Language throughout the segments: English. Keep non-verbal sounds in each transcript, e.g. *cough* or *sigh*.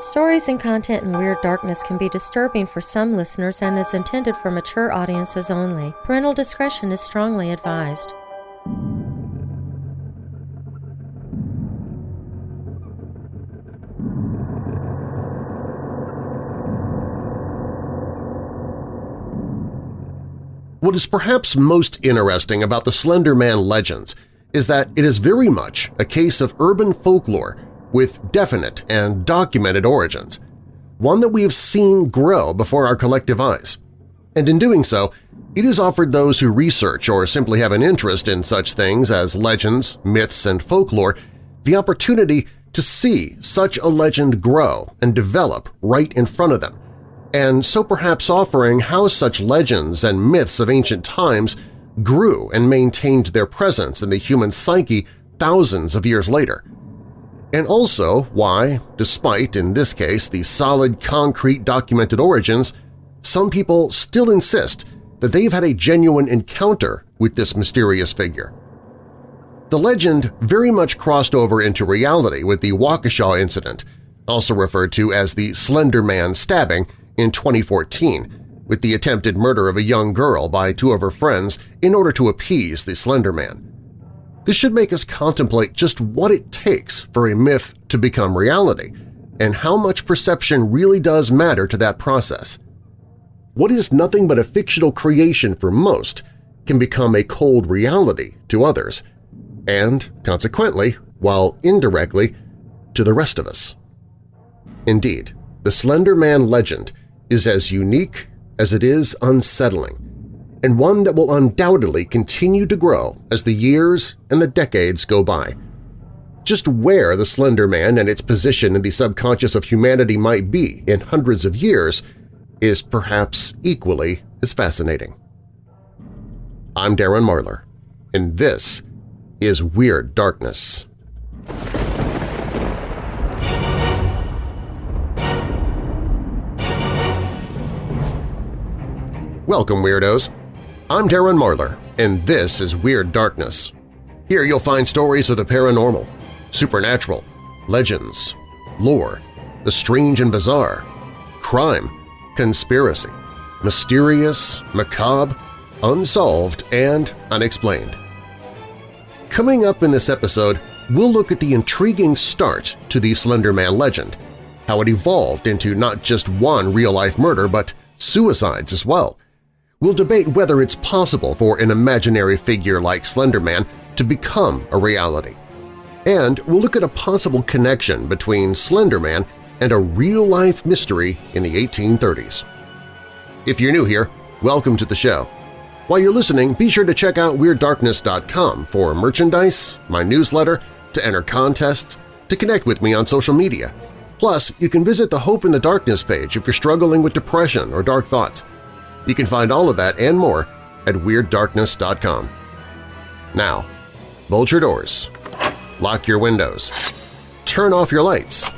Stories and content in Weird Darkness can be disturbing for some listeners and is intended for mature audiences only. Parental discretion is strongly advised. What is perhaps most interesting about the Slender Man legends is that it is very much a case of urban folklore with definite and documented origins, one that we have seen grow before our collective eyes. And in doing so, it has offered those who research or simply have an interest in such things as legends, myths, and folklore the opportunity to see such a legend grow and develop right in front of them, and so perhaps offering how such legends and myths of ancient times grew and maintained their presence in the human psyche thousands of years later. And also why, despite, in this case, the solid, concrete documented origins, some people still insist that they've had a genuine encounter with this mysterious figure. The legend very much crossed over into reality with the Waukesha incident, also referred to as the Slender Man stabbing, in 2014 with the attempted murder of a young girl by two of her friends in order to appease the Slender Man. This should make us contemplate just what it takes for a myth to become reality and how much perception really does matter to that process. What is nothing but a fictional creation for most can become a cold reality to others, and, consequently, while indirectly, to the rest of us. Indeed, the Slender Man legend is as unique as it is unsettling, and one that will undoubtedly continue to grow as the years and the decades go by. Just where the Slender Man and its position in the subconscious of humanity might be in hundreds of years is perhaps equally as fascinating. I'm Darren Marlar, and this is Weird Darkness. Welcome, Weirdos! I'm Darren Marlar, and this is Weird Darkness. Here you'll find stories of the paranormal, supernatural, legends, lore, the strange and bizarre, crime, conspiracy, mysterious, macabre, unsolved, and unexplained. Coming up in this episode, we'll look at the intriguing start to the Slender Man legend, how it evolved into not just one real-life murder but suicides as well, We'll debate whether it's possible for an imaginary figure like Slender Man to become a reality. And we'll look at a possible connection between Slender Man and a real-life mystery in the 1830s. If you're new here, welcome to the show. While you're listening, be sure to check out WeirdDarkness.com for merchandise, my newsletter, to enter contests, to connect with me on social media. Plus, you can visit the Hope in the Darkness page if you're struggling with depression or dark thoughts. You can find all of that and more at WeirdDarkness.com. Now, bolt your doors, lock your windows, turn off your lights,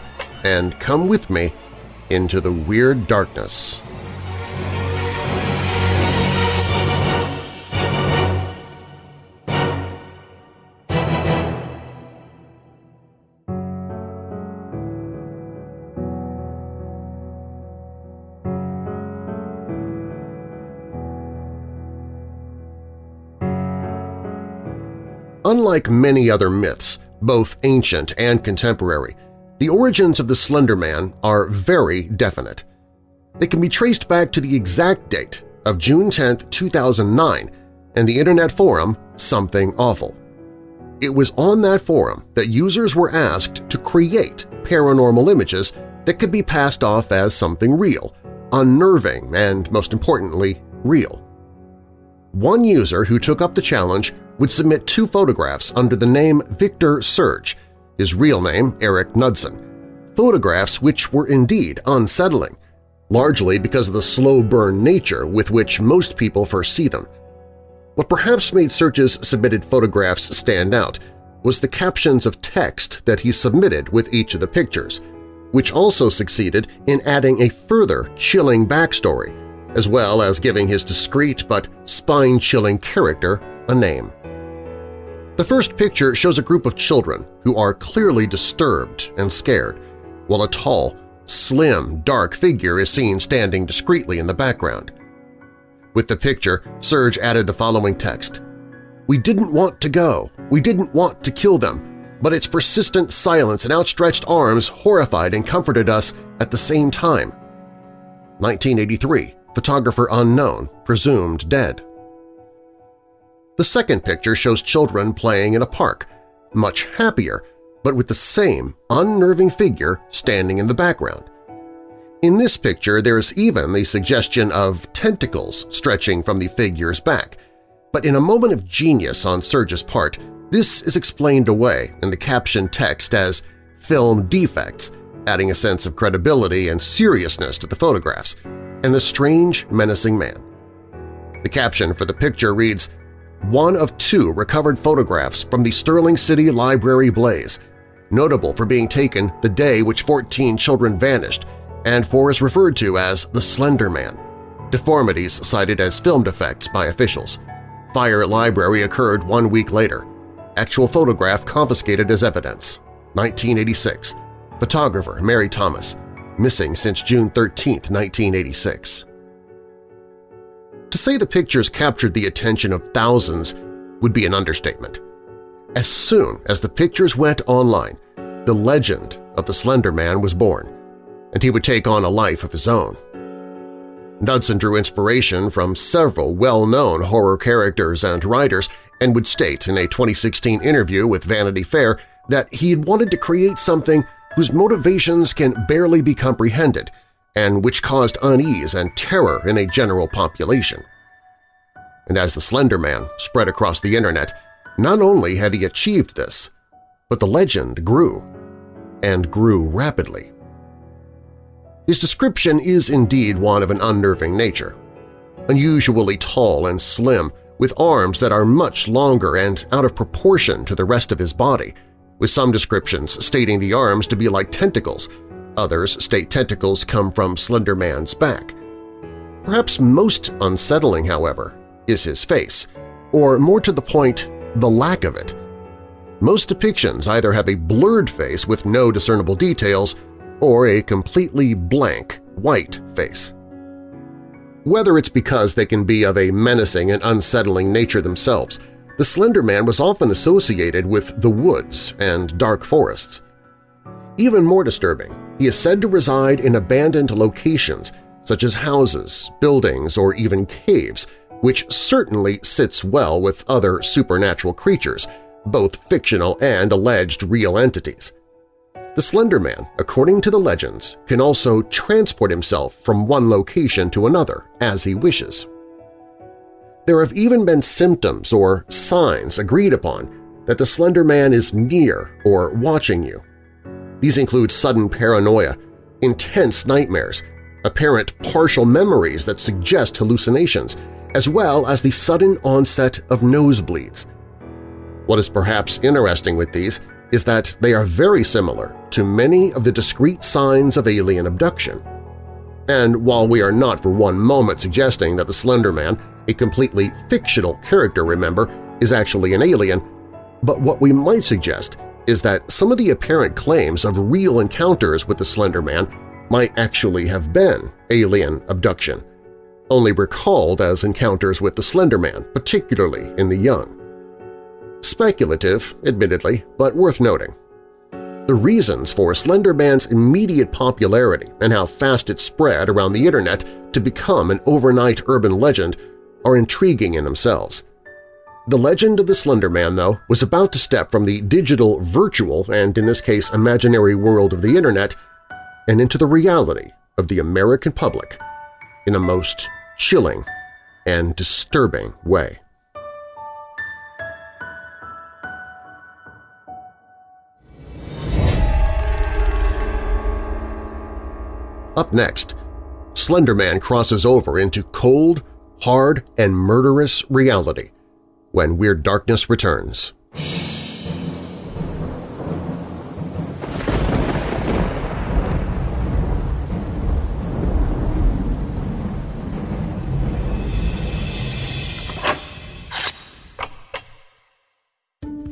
and come with me into the Weird Darkness. Unlike many other myths, both ancient and contemporary, the origins of the Slender Man are very definite. They can be traced back to the exact date of June 10, 2009, and the internet forum Something Awful. It was on that forum that users were asked to create paranormal images that could be passed off as something real, unnerving, and, most importantly, real. One user who took up the challenge would submit two photographs under the name Victor Surge, his real name Eric Knudsen, photographs which were indeed unsettling, largely because of the slow-burn nature with which most people first see them. What perhaps made Surge's submitted photographs stand out was the captions of text that he submitted with each of the pictures, which also succeeded in adding a further chilling backstory, as well as giving his discreet but spine-chilling character a name. The first picture shows a group of children who are clearly disturbed and scared, while a tall, slim, dark figure is seen standing discreetly in the background. With the picture, Surge added the following text, We didn't want to go. We didn't want to kill them, but its persistent silence and outstretched arms horrified and comforted us at the same time. 1983, photographer unknown, presumed dead. The second picture shows children playing in a park, much happier, but with the same unnerving figure standing in the background. In this picture, there is even the suggestion of tentacles stretching from the figure's back, but in a moment of genius on Surge's part, this is explained away in the caption text as film defects, adding a sense of credibility and seriousness to the photographs, and the strange, menacing man. The caption for the picture reads, one of two recovered photographs from the Sterling City Library blaze, notable for being taken the day which 14 children vanished and for is referred to as the Slender Man, deformities cited as film defects by officials. Fire at library occurred one week later. Actual photograph confiscated as evidence. 1986. Photographer Mary Thomas. Missing since June 13, 1986. To say the pictures captured the attention of thousands would be an understatement. As soon as the pictures went online, the legend of the Slender Man was born, and he would take on a life of his own. Knudsen drew inspiration from several well-known horror characters and writers and would state in a 2016 interview with Vanity Fair that he had wanted to create something whose motivations can barely be comprehended and which caused unease and terror in a general population. And as the Slender Man spread across the internet, not only had he achieved this, but the legend grew, and grew rapidly. His description is indeed one of an unnerving nature. Unusually tall and slim, with arms that are much longer and out of proportion to the rest of his body, with some descriptions stating the arms to be like tentacles, others state tentacles come from Slender Man's back. Perhaps most unsettling, however, is his face, or more to the point, the lack of it. Most depictions either have a blurred face with no discernible details or a completely blank, white face. Whether it's because they can be of a menacing and unsettling nature themselves, the Slender Man was often associated with the woods and dark forests. Even more disturbing, he is said to reside in abandoned locations such as houses, buildings, or even caves, which certainly sits well with other supernatural creatures, both fictional and alleged real entities. The Slender Man, according to the legends, can also transport himself from one location to another as he wishes. There have even been symptoms or signs agreed upon that the Slender Man is near or watching you. These include sudden paranoia, intense nightmares, apparent partial memories that suggest hallucinations, as well as the sudden onset of nosebleeds. What is perhaps interesting with these is that they are very similar to many of the discrete signs of alien abduction. And while we are not for one moment suggesting that the Slender Man, a completely fictional character, remember, is actually an alien, but what we might suggest is that some of the apparent claims of real encounters with the Slender Man might actually have been alien abduction, only recalled as encounters with the Slender Man, particularly in the young. Speculative, admittedly, but worth noting. The reasons for Slender Man's immediate popularity and how fast it spread around the internet to become an overnight urban legend are intriguing in themselves. The legend of the Slender Man, though, was about to step from the digital, virtual, and in this case imaginary world of the internet and into the reality of the American public in a most chilling and disturbing way. Up next, Slender Man crosses over into cold, hard, and murderous reality when Weird Darkness returns.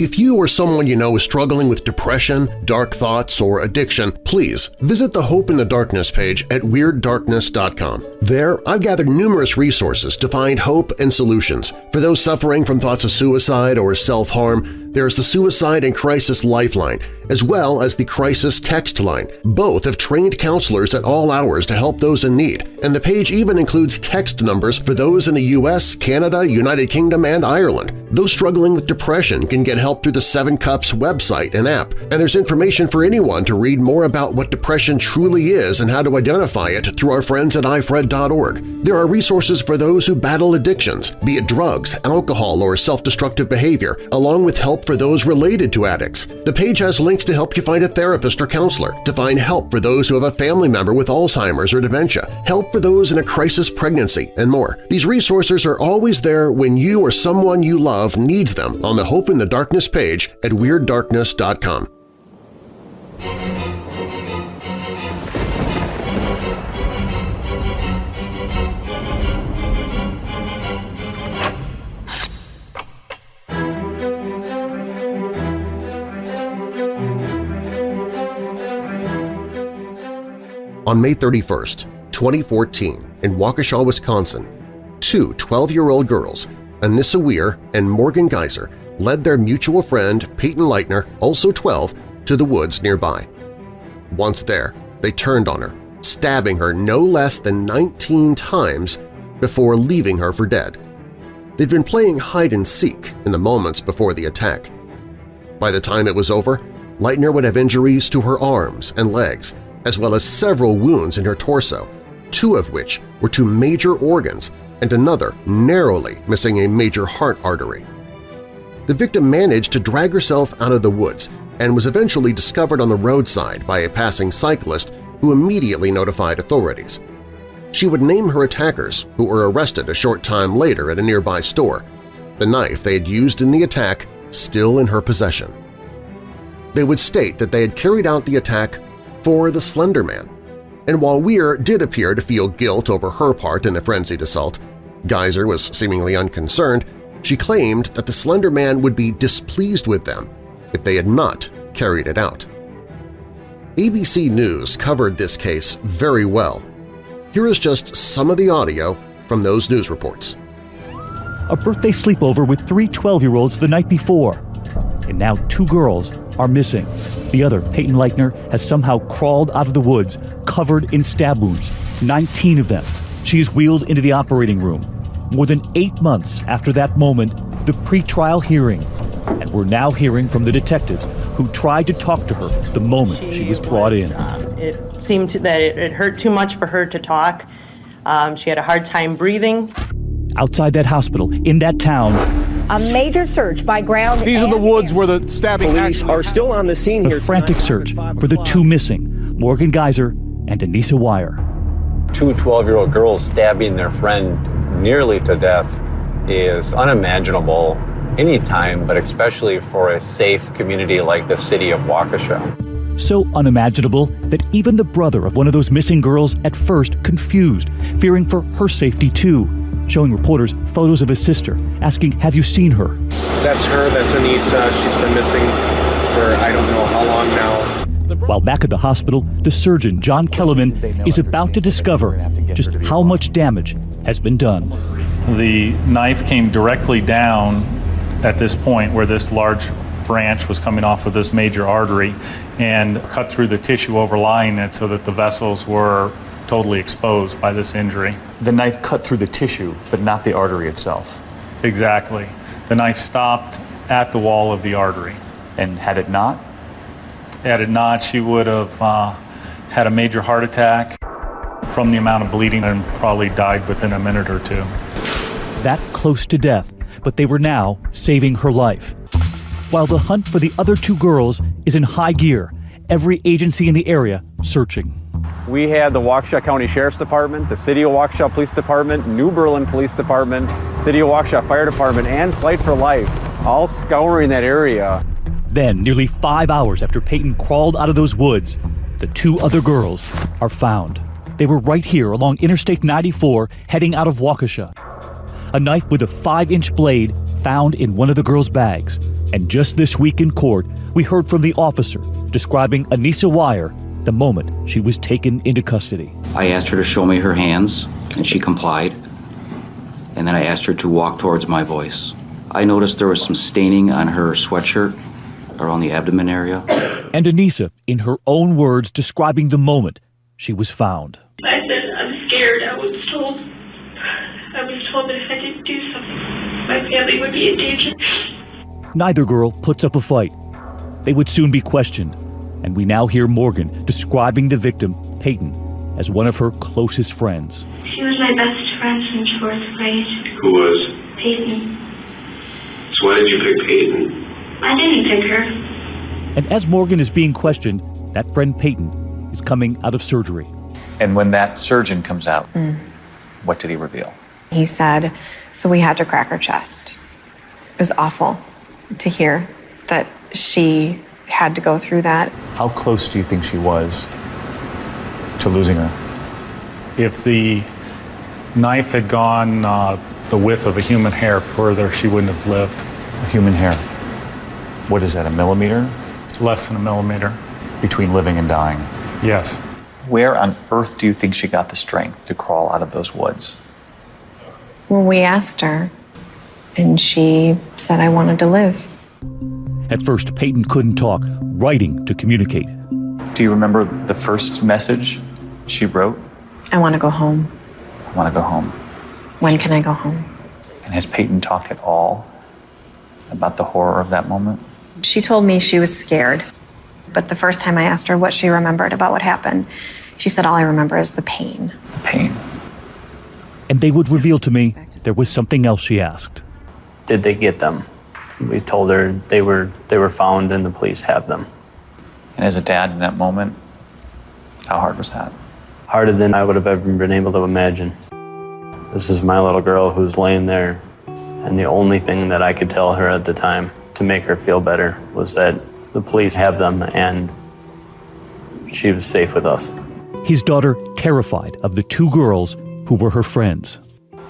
If you or someone you know is struggling with depression, dark thoughts, or addiction, please visit the Hope in the Darkness page at WeirdDarkness.com. There, I've gathered numerous resources to find hope and solutions. For those suffering from thoughts of suicide or self-harm, there's the Suicide and Crisis Lifeline, as well as the Crisis Text Line. Both have trained counselors at all hours to help those in need, and the page even includes text numbers for those in the U.S., Canada, United Kingdom, and Ireland. Those struggling with depression can get help through the Seven Cups website and app, and there's information for anyone to read more about what depression truly is and how to identify it through our friends at ifred.org. There are resources for those who battle addictions, be it drugs, alcohol, or self-destructive behavior, along with help for those related to addicts. The page has links to help you find a therapist or counselor, to find help for those who have a family member with Alzheimer's or dementia, help for those in a crisis pregnancy, and more. These resources are always there when you or someone you love needs them on the Hope in the Darkness page at WeirdDarkness.com. On May 31, 2014, in Waukesha, Wisconsin, two 12-year-old girls, Anissa Weier and Morgan Geyser, led their mutual friend Peyton Leitner, also 12, to the woods nearby. Once there, they turned on her, stabbing her no less than 19 times before leaving her for dead. They'd been playing hide-and-seek in the moments before the attack. By the time it was over, Leitner would have injuries to her arms and legs, as well as several wounds in her torso, two of which were to major organs and another narrowly missing a major heart artery. The victim managed to drag herself out of the woods and was eventually discovered on the roadside by a passing cyclist who immediately notified authorities. She would name her attackers, who were arrested a short time later at a nearby store, the knife they had used in the attack still in her possession. They would state that they had carried out the attack for the Slender Man, and while Weier did appear to feel guilt over her part in the frenzied assault, Geyser was seemingly unconcerned, she claimed that the Slender Man would be displeased with them if they had not carried it out. ABC News covered this case very well. Here is just some of the audio from those news reports. A birthday sleepover with three 12-year-olds the night before, and now two girls are missing. The other, Peyton Leitner, has somehow crawled out of the woods covered in stab wounds, 19 of them. She is wheeled into the operating room. More than eight months after that moment, the pretrial hearing, and we're now hearing from the detectives who tried to talk to her the moment she, she was brought was, in. Um, it seemed that it, it, hurt too much for her to talk. Um, she had a hard time breathing. Outside that hospital, in that town, a major search by ground. These are the woods where the stabbing. Police are still on the scene a here. A frantic search for the two missing, Morgan Geyser and Anissa Weier. Two 12-year-old girls stabbing their friend nearly to death is unimaginable anytime, but especially for a safe community like the city of Waukesha. So unimaginable that even the brother of one of those missing girls at first confused, fearing for her safety too, showing reporters photos of his sister, asking, Have you seen her? That's her, that's Anissa. She's been missing for I don't know how long now. While back at the hospital, the surgeon, John Kellerman, is about to discover just how much damage has been done. The knife came directly down at this point where this large branch was coming off of this major artery and cut through the tissue overlying it so that the vessels were totally exposed by this injury. The knife cut through the tissue, but not the artery itself. Exactly. The knife stopped at the wall of the artery. And had it not? Had it not, she would have uh, had a major heart attack from the amount of bleeding and probably died within a minute or two. That close to death, but they were now saving her life. While the hunt for the other two girls is in high gear, every agency in the area searching. We had the Waukesha County Sheriff's Department, the City of Waukesha Police Department, New Berlin Police Department, City of Waukesha Fire Department, and Flight for Life, all scouring that area. Then, nearly five hours after Peyton crawled out of those woods, the two other girls are found. They were right here along Interstate 94 heading out of Waukesha. A knife with a five inch blade found in one of the girl's bags. And just this week in court, we heard from the officer describing Anissa Weier the moment she was taken into custody. I asked her to show me her hands, and she complied. And then I asked her to walk towards my voice. I noticed there was some staining on her sweatshirt around the abdomen area. *coughs* And Anissa, in her own words, describing the moment she was found. I said, I'm scared. I was told, I was told that if I didn't do something, my family would be in danger. Neither girl puts up a fight. They would soon be questioned, and we now hear Morgan describing the victim, Peyton, as one of her closest friends. She was my best friend since fourth grade. Who was? Peyton. So why did you pick Peyton? I didn't pick her. And as Morgan is being questioned, that friend Peyton is coming out of surgery. And when that surgeon comes out, Mm. what did he reveal? He said, so we had to crack her chest. It was awful to hear that she had to go through that. How close do you think she was to losing her? If the knife had gone uh, the width of a human hair further, she wouldn't have lived. A human hair. What is that, a millimeter? Less than a millimeter. Between living and dying? Yes. Where on earth do you think she got the strength to crawl out of those woods? Well, we asked her, and she said, I wanted to live. At first, Peyton couldn't talk, writing to communicate. Do you remember the first message she wrote? I want to go home. I want to go home. When can I go home? And has Peyton talked at all about the horror of that moment? She told me she was scared. But the first time I asked her what she remembered about what happened, she said, All I remember is the pain. The pain. And they would reveal to me there was something else she asked. Did they get them? We told her they were they were found and the police have them. And as a dad in that moment, how hard was that? Harder than I would have ever been able to imagine. This is my little girl who's laying there, and the only thing that I could tell her at the time to make her feel better was that the police have them and she was safe with us. His daughter terrified of the two girls who were her friends.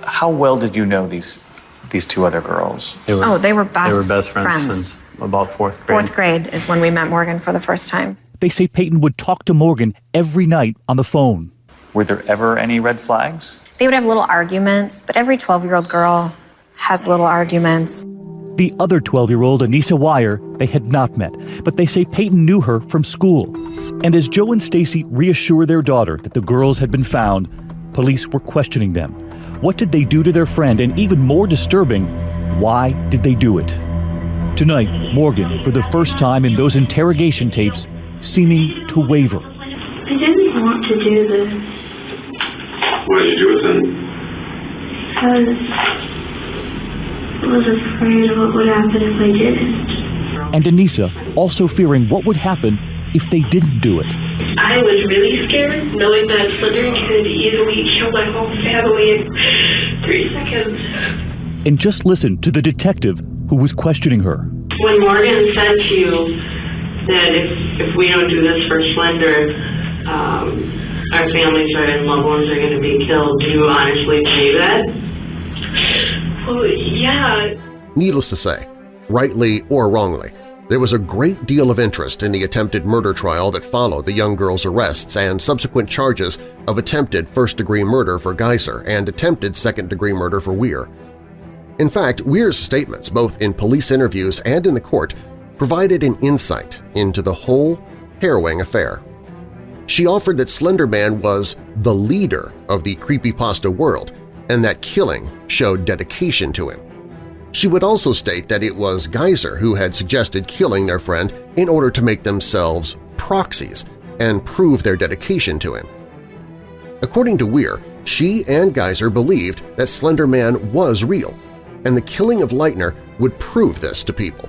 How well did you know these these two other girls? They were, Oh, they were best They were best friends, friends. since about fourth grade. Fourth grade is when we met Morgan for the first time. They say Peyton would talk to Morgan every night on the phone. Were there ever any red flags? They would have little arguments, but every 12 year old girl has little arguments. The other 12 year old, Anissa Weier, they had not met, but they say Peyton knew her from school. And as Joe and Stacy reassure their daughter that the girls had been found, police were questioning them. What did they do to their friend? And even more disturbing, why did they do it? Tonight, Morgan, for the first time in those interrogation tapes, seeming to waver. I didn't want to do this What did you do with him? because I was afraid of what would happen if I didn't. And Anissa also fearing what would happen if they didn't do it. I was really scared knowing that Slender could easily kill my whole family in three seconds. And just listen to the detective who was questioning her. When Morgan said to you that if, if we don't do this for Slender, um, our families are, and loved ones are going to be killed, do you honestly believe that? Well, yeah. Needless to say, rightly or wrongly, there was a great deal of interest in the attempted murder trial that followed the young girl's arrests and subsequent charges of attempted first-degree murder for Geyser and attempted second-degree murder for Weier. In fact, Weier's statements, both in police interviews and in the court, provided an insight into the whole harrowing affair. She offered that Slender Man was the leader of the creepypasta world and that killing showed dedication to him. She would also state that it was Geyser who had suggested killing their friend in order to make themselves proxies and prove their dedication to him. According to Weier, she and Geyser believed that Slender Man was real, and the killing of Leitner would prove this to people.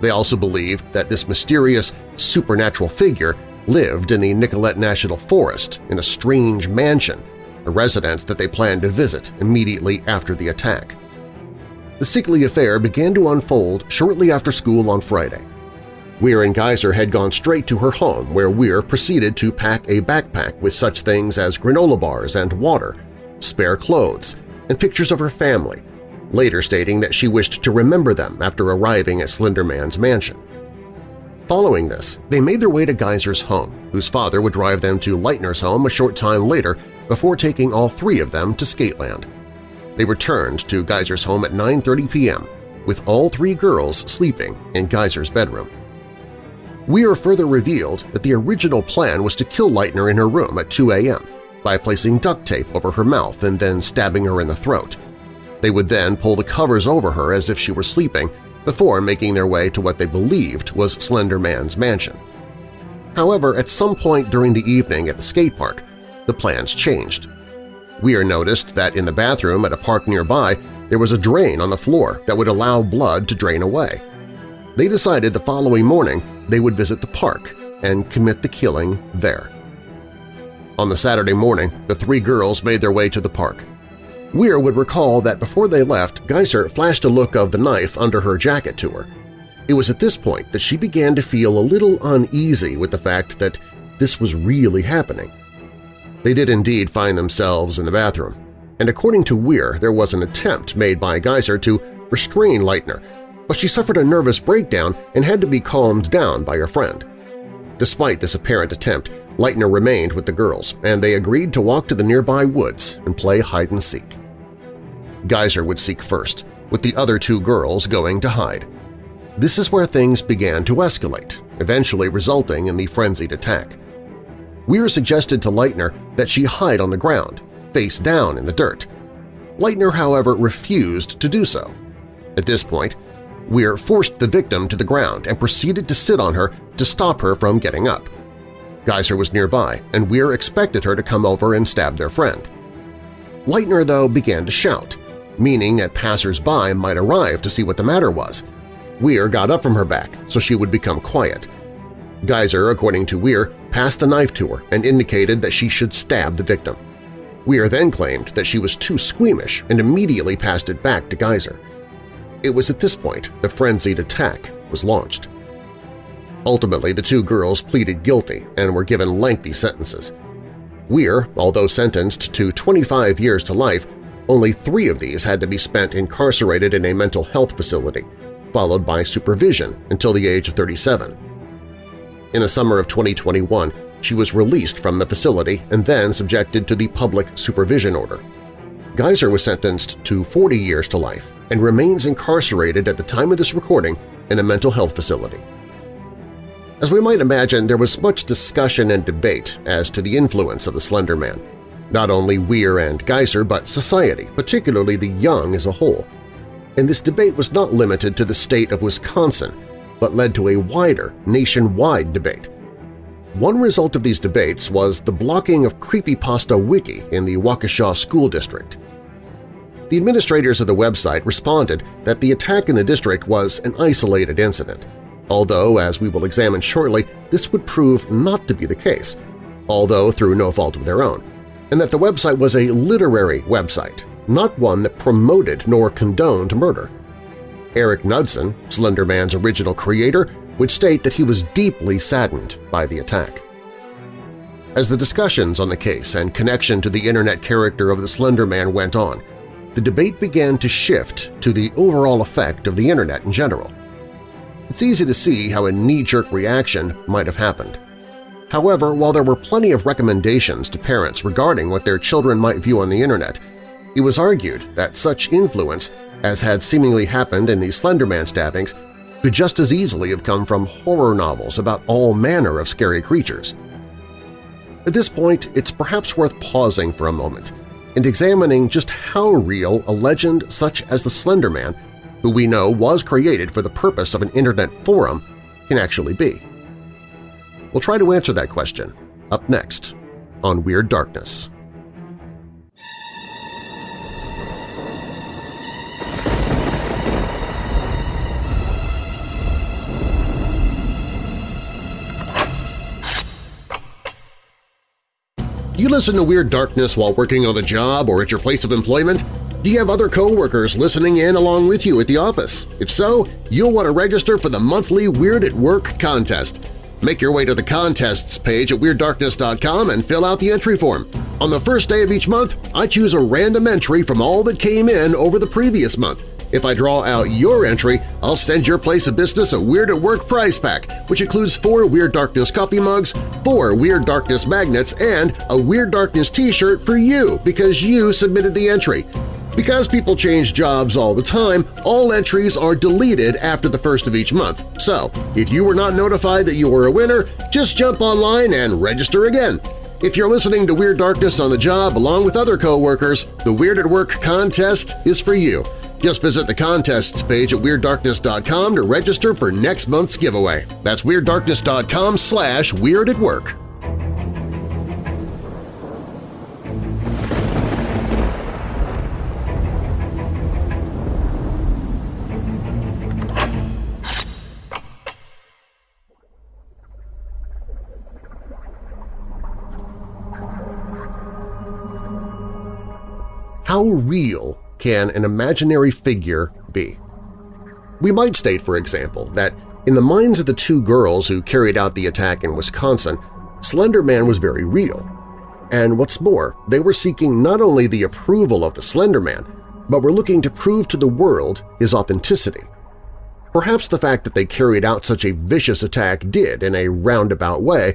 They also believed that this mysterious, supernatural figure lived in the Nicolet National Forest in a strange mansion, a residence that they planned to visit immediately after the attack. The sickly affair began to unfold shortly after school on Friday. Weier and Geyser had gone straight to her home where Weier proceeded to pack a backpack with such things as granola bars and water, spare clothes, and pictures of her family, later stating that she wished to remember them after arriving at Slenderman's mansion. Following this, they made their way to Geyser's home, whose father would drive them to Leitner's home a short time later before taking all three of them to Skateland. They returned to Geyser's home at 9.30 p.m., with all three girls sleeping in Geyser's bedroom. Weier further revealed that the original plan was to kill Leitner in her room at 2 a.m. by placing duct tape over her mouth and then stabbing her in the throat. They would then pull the covers over her as if she were sleeping before making their way to what they believed was Slender Man's mansion. However, at some point during the evening at the skate park, the plans changed. Weier noticed that in the bathroom at a park nearby there was a drain on the floor that would allow blood to drain away. They decided the following morning they would visit the park and commit the killing there. On the Saturday morning, the three girls made their way to the park. Weier would recall that before they left, Geyser flashed a look of the knife under her jacket to her. It was at this point that she began to feel a little uneasy with the fact that this was really happening. They did indeed find themselves in the bathroom, and according to Weier, there was an attempt made by Geyser to restrain Leitner, but she suffered a nervous breakdown and had to be calmed down by her friend. Despite this apparent attempt, Leitner remained with the girls, and they agreed to walk to the nearby woods and play hide-and-seek. Geyser would seek first, with the other two girls going to hide. This is where things began to escalate, eventually resulting in the frenzied attack. Weier suggested to Leitner that she hide on the ground, face down in the dirt. Leitner, however, refused to do so. At this point, Weier forced the victim to the ground and proceeded to sit on her to stop her from getting up. Geyser was nearby, and Weier expected her to come over and stab their friend. Leitner, though, began to shout, meaning that passers-by might arrive to see what the matter was. Weier got up from her back so she would become quiet. Geyser, according to Weier, passed the knife to her and indicated that she should stab the victim. Weier then claimed that she was too squeamish and immediately passed it back to Geyser. It was at this point the frenzied attack was launched. Ultimately, the two girls pleaded guilty and were given lengthy sentences. Weier, although sentenced to 25 years to life, only three of these had to be spent incarcerated in a mental health facility, followed by supervision until the age of 37. In the summer of 2021, she was released from the facility and then subjected to the public supervision order. Geyser was sentenced to 40 years to life and remains incarcerated at the time of this recording in a mental health facility. As we might imagine, there was much discussion and debate as to the influence of the Slender Man not only Weier and Geyser, but society, particularly the young as a whole. And this debate was not limited to the state of Wisconsin, but led to a wider, nationwide debate. One result of these debates was the blocking of Creepypasta Wiki in the Waukesha School District. The administrators of the website responded that the attack in the district was an isolated incident, although, as we will examine shortly, this would prove not to be the case, although through no fault of their own and that the website was a literary website, not one that promoted nor condoned murder. Eric Knudsen, Slender Man's original creator, would state that he was deeply saddened by the attack. As the discussions on the case and connection to the Internet character of the Slender Man went on, the debate began to shift to the overall effect of the Internet in general. It's easy to see how a knee-jerk reaction might have happened. However, while there were plenty of recommendations to parents regarding what their children might view on the Internet, it was argued that such influence, as had seemingly happened in the Slenderman stabbings, could just as easily have come from horror novels about all manner of scary creatures. At this point, it's perhaps worth pausing for a moment and examining just how real a legend such as the Slender Man, who we know was created for the purpose of an Internet forum, can actually be. We'll try to answer that question up next on Weird Darkness. Do you listen to Weird Darkness while working on the job or at your place of employment? Do you have other coworkers listening in along with you at the office? If so, you'll want to register for the monthly Weird at Work contest. Make your way to the Contests page at WeirdDarkness.com and fill out the entry form. On the first day of each month, I choose a random entry from all that came in over the previous month. If I draw out your entry, I'll send your place of business a Weird at Work prize pack, which includes four Weird Darkness coffee mugs, four Weird Darkness magnets, and a Weird Darkness t-shirt for you because you submitted the entry. Because people change jobs all the time, all entries are deleted after the first of each month. So, if you were not notified that you were a winner, just jump online and register again. If you're listening to Weird Darkness on the job along with other coworkers, the Weird at Work contest is for you. Just visit the contests page at WeirdDarkness.com to register for next month's giveaway. That's WeirdDarkness.com slash Weird at Work. How real can an imaginary figure be? We might state, for example, that in the minds of the two girls who carried out the attack in Wisconsin, Slender Man was very real. And what's more, they were seeking not only the approval of the Slender Man, but were looking to prove to the world his authenticity. Perhaps the fact that they carried out such a vicious attack did, in a roundabout way,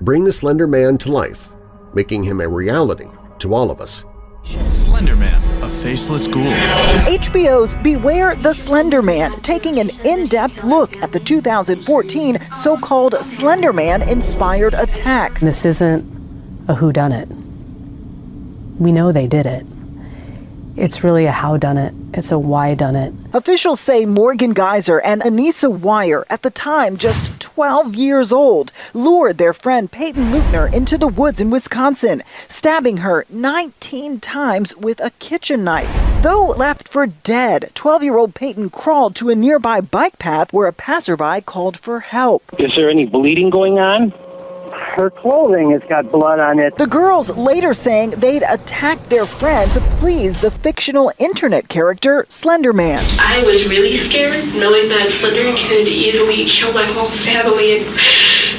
bring the Slender Man to life, making him a reality to all of us. Slenderman, a faceless ghoul. HBO's Beware the Slender Man, taking an in-depth look at the 2014 so-called Slender Man-inspired attack. This isn't a whodunit. We know they did it. It's really a how done it. It's a why done it. Officials say Morgan Geyser and Anissa Weier, at the time just 12 years old, lured their friend Peyton Leutner into the woods in Wisconsin, stabbing her 19 times with a kitchen knife. Though left for dead, 12-year-old Peyton crawled to a nearby bike path where a passerby called for help. Is there any bleeding going on? Her clothing has got blood on it. The girls later saying they'd attacked their friend to please the fictional internet character Slenderman. I was really scared knowing that Slender could easily kill my whole family in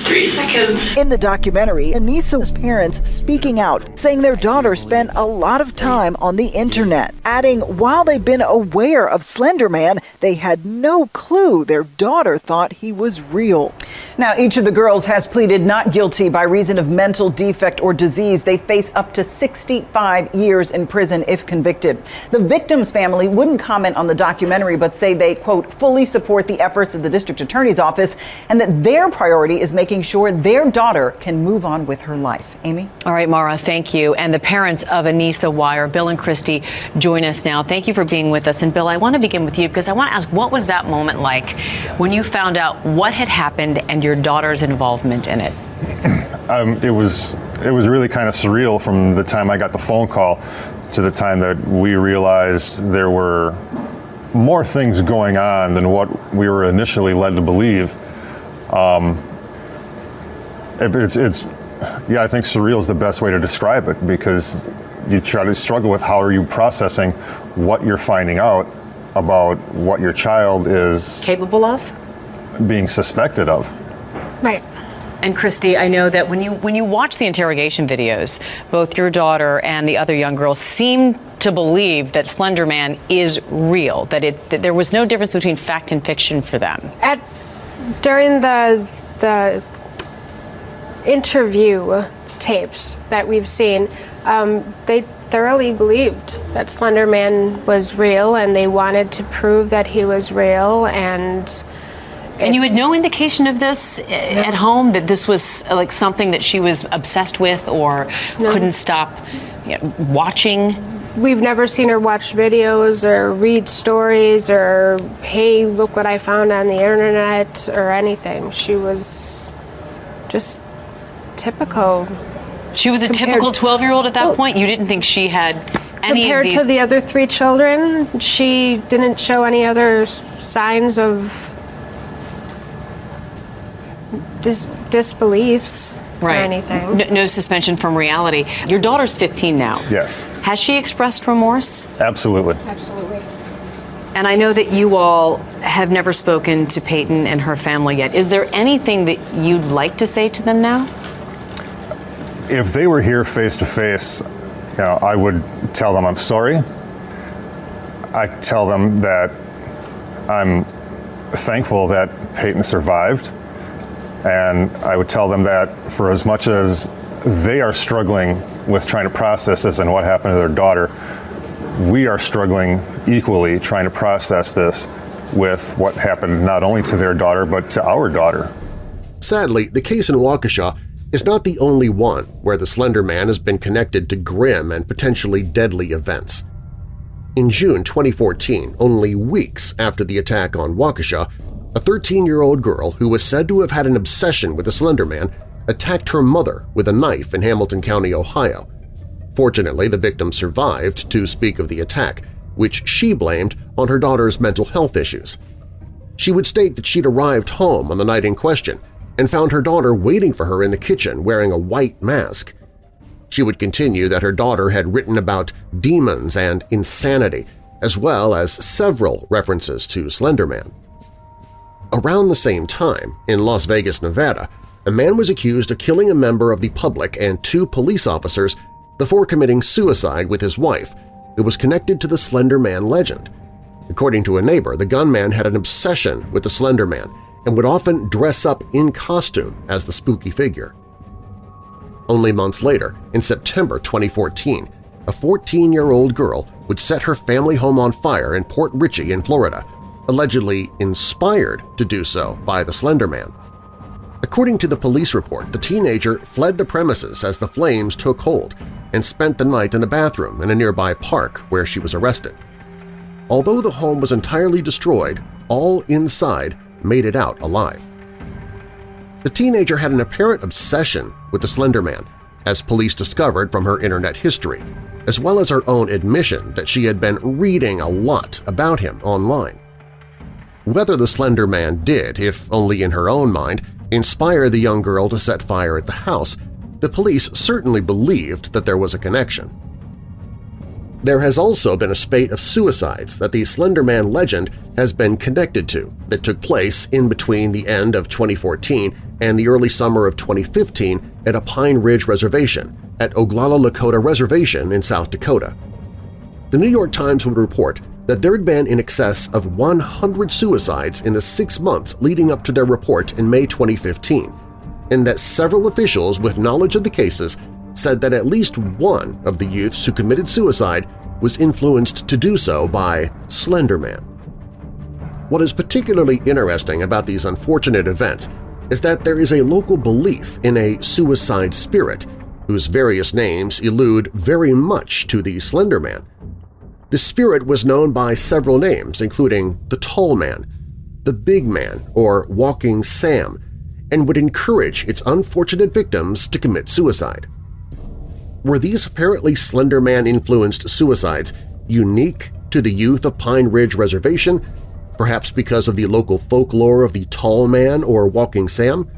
three seconds. In the documentary, Anissa's parents speaking out, saying their daughter spent a lot of time on the internet, adding while they'd been aware of Slender Man, they had no clue their daughter thought he was real. Now, each of the girls has pleaded not guilty by reason of mental defect or disease. They face up to 65 years in prison if convicted. The victim's family wouldn't comment on the documentary, but say they, quote, fully support the efforts of the district attorney's office and that their priority is making sure their daughter can move on with her life. Amy? All right, Mara, thank you. And the parents of Anissa Weier, Bill and Christy, join us now. Thank you for being with us. And Bill, I want to begin with you because I want to ask what was that moment like when you found out what had happened and your daughter's involvement in it? *clears throat* Um, it was it was really kind of surreal from the time I got the phone call to the time that we realized there were more things going on than what we were initially led to believe. Um, it, it's it's yeah, I think surreal is the best way to describe it because you try to struggle with how are you processing what you're finding out about what your child is capable of being suspected of. Right. And Christy, I know that when you when you watch the interrogation videos, both your daughter and the other young girl seem to believe that Slender Man is real. That it that there was no difference between fact and fiction for them. At during the the interview tapes that we've seen, um, they thoroughly believed that Slender Man was real, and they wanted to prove that he was real and. And you had no indication of this at home that this was uh, like something that she was obsessed with or No. couldn't stop you know, watching. We've never seen her watch videos or read stories or, hey, look what I found on the internet or anything. She was just typical. She was a typical 12 year old at that point. You didn't think she had any Compared of these. to the other three children, she didn't show any other signs of dis- disbeliefs or anything. No, no suspension from reality. Your daughter's 15 now. Yes, Has she expressed remorse? absolutely. Absolutely. And I know that you all have never spoken to Peyton and her family yet. Is there anything that you'd like to say to them now? If they were here face to face, you know, I would tell them I'm sorry. I tell them that I'm thankful that Peyton survived. And I would tell them that for as much as they are struggling with trying to process this and what happened to their daughter, we are struggling equally trying to process this with what happened not only to their daughter but to our daughter. Sadly, the case in Waukesha is not the only one where the Slender Man has been connected to grim and potentially deadly events. In June 2014, only weeks after the attack on Waukesha, a 13-year-old girl who was said to have had an obsession with the Slender Man attacked her mother with a knife in Hamilton County, Ohio. Fortunately, the victim survived to speak of the attack, which she blamed on her daughter's mental health issues. She would state that she'd arrived home on the night in question and found her daughter waiting for her in the kitchen wearing a white mask. She would continue that her daughter had written about demons and insanity, as well as several references to Slenderman. Around the same time, in Las Vegas, Nevada, a man was accused of killing a member of the public and two police officers before committing suicide with his wife, who was connected to the Slender Man legend. According to a neighbor, the gunman had an obsession with the Slender Man and would often dress up in costume as the spooky figure. Only months later, in September 2014, a 14-year-old girl would set her family home on fire in Port Richey in Florida, allegedly inspired to do so by the Slender Man. According to the police report, the teenager fled the premises as the flames took hold and spent the night in a bathroom in a nearby park where she was arrested. Although the home was entirely destroyed, all inside made it out alive. The teenager had an apparent obsession with the Slender Man, as police discovered from her internet history, as well as her own admission that she had been reading a lot about him online. Whether the Slender Man did, if only in her own mind, inspire the young girl to set fire at the house, the police certainly believed that there was a connection. There has also been a spate of suicides that the Slender Man legend has been connected to that took place in between the end of 2014 and the early summer of 2015 at a Pine Ridge Reservation at Oglala Lakota Reservation in South Dakota. The New York Times would report that there had been in excess of 100 suicides in the six months leading up to their report in May 2015, and that several officials with knowledge of the cases said that at least one of the youths who committed suicide was influenced to do so by Slender Man. What is particularly interesting about these unfortunate events is that there is a local belief in a suicide spirit whose various names allude very much to the Slender Man. The spirit was known by several names, including the Tall Man, the Big Man, or Walking Sam, and would encourage its unfortunate victims to commit suicide. Were these apparently Slender Man-influenced suicides unique to the youth of Pine Ridge Reservation, perhaps because of the local folklore of the Tall Man or Walking Sam?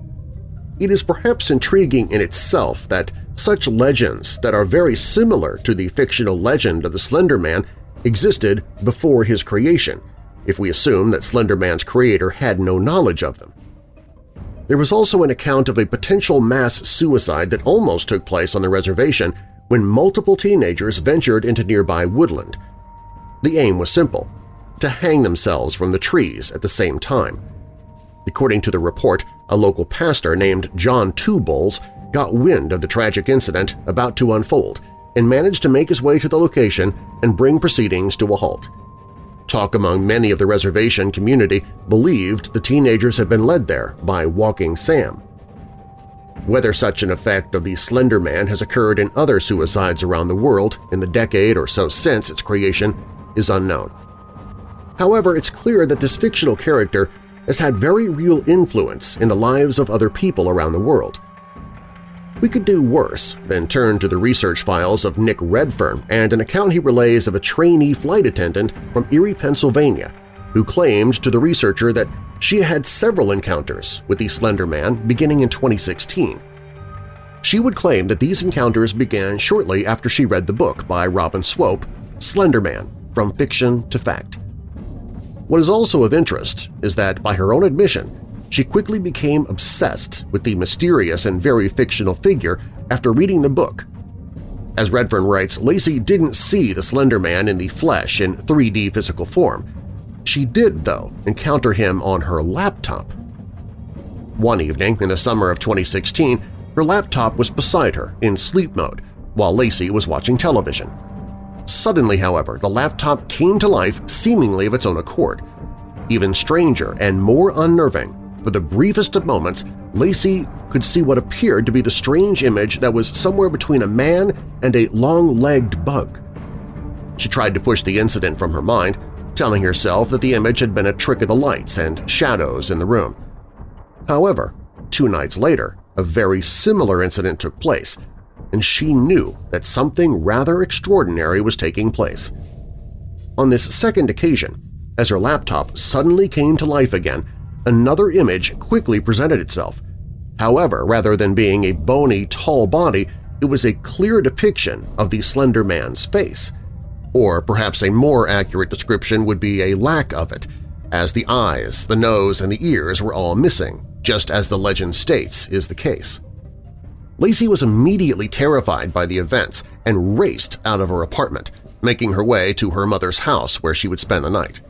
It is perhaps intriguing in itself that such legends that are very similar to the fictional legend of the Slender Man existed before his creation, if we assume that Slender Man's creator had no knowledge of them. There was also an account of a potential mass suicide that almost took place on the reservation when multiple teenagers ventured into nearby woodland. The aim was simple – to hang themselves from the trees at the same time. According to the report, a local pastor named John Two Bulls got wind of the tragic incident about to unfold and managed to make his way to the location and bring proceedings to a halt. Talk among many of the reservation community believed the teenagers had been led there by Walking Sam. Whether such an effect of the Slender Man has occurred in other suicides around the world in the decade or so since its creation is unknown. However, it's clear that this fictional character has had very real influence in the lives of other people around the world. We could do worse than turn to the research files of Nick Redfern and an account he relays of a trainee flight attendant from Erie, Pennsylvania, who claimed to the researcher that she had several encounters with the Slender Man beginning in 2016. She would claim that these encounters began shortly after she read the book by Robin Swope, Slender Man – From Fiction to Fact. What is also of interest is that, by her own admission, she quickly became obsessed with the mysterious and very fictional figure after reading the book. As Redfern writes, Lacey didn't see the Slender Man in the flesh in 3D physical form. She did, though, encounter him on her laptop. One evening in the summer of 2016, her laptop was beside her in sleep mode while Lacey was watching television. Suddenly, however, the laptop came to life seemingly of its own accord. Even stranger and more unnerving, for the briefest of moments, Lacey could see what appeared to be the strange image that was somewhere between a man and a long-legged bug. She tried to push the incident from her mind, telling herself that the image had been a trick of the lights and shadows in the room. However, two nights later, a very similar incident took place, and she knew that something rather extraordinary was taking place. On this second occasion, as her laptop suddenly came to life again, another image quickly presented itself. However, rather than being a bony, tall body, it was a clear depiction of the Slender Man's face. Or perhaps a more accurate description would be a lack of it, as the eyes, the nose, and the ears were all missing, just as the legend states is the case. Lacey was immediately terrified by the events and raced out of her apartment, making her way to her mother's house where she would spend the night.